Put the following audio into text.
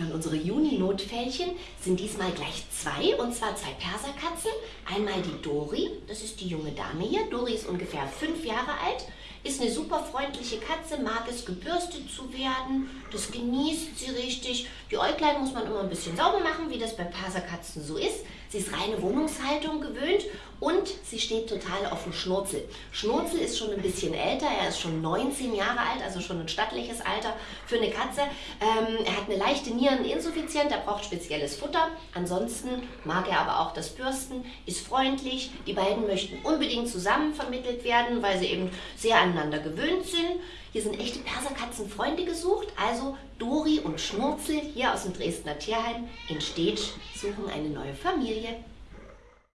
Ja, und unsere Juni-Notfällchen sind diesmal gleich zwei, und zwar zwei Perserkatzen. Einmal die Dori, das ist die junge Dame hier. Dori ist ungefähr fünf Jahre alt, ist eine super freundliche Katze, mag es gebürstet zu werden, das genießt sie richtig. Die Äuglein muss man immer ein bisschen sauber machen, wie das bei Perserkatzen so ist. Sie ist reine Wohnungshaltung gewöhnt und sie steht total auf dem Schnurzel. Schnurzel ist schon ein bisschen älter, er ist schon 19 Jahre alt, also schon ein stattliches Alter für eine Katze. Ähm, er hat eine leichte Niereninsuffizienz, er braucht spezielles Futter. Ansonsten mag er aber auch das Bürsten, ist freundlich. Die beiden möchten unbedingt zusammen vermittelt werden, weil sie eben sehr aneinander gewöhnt sind. Hier sind echte Perserkatzenfreunde gesucht, also Dori und Schnurzel hier aus dem Dresdner Tierheim in Stetsch suchen eine neue Familie.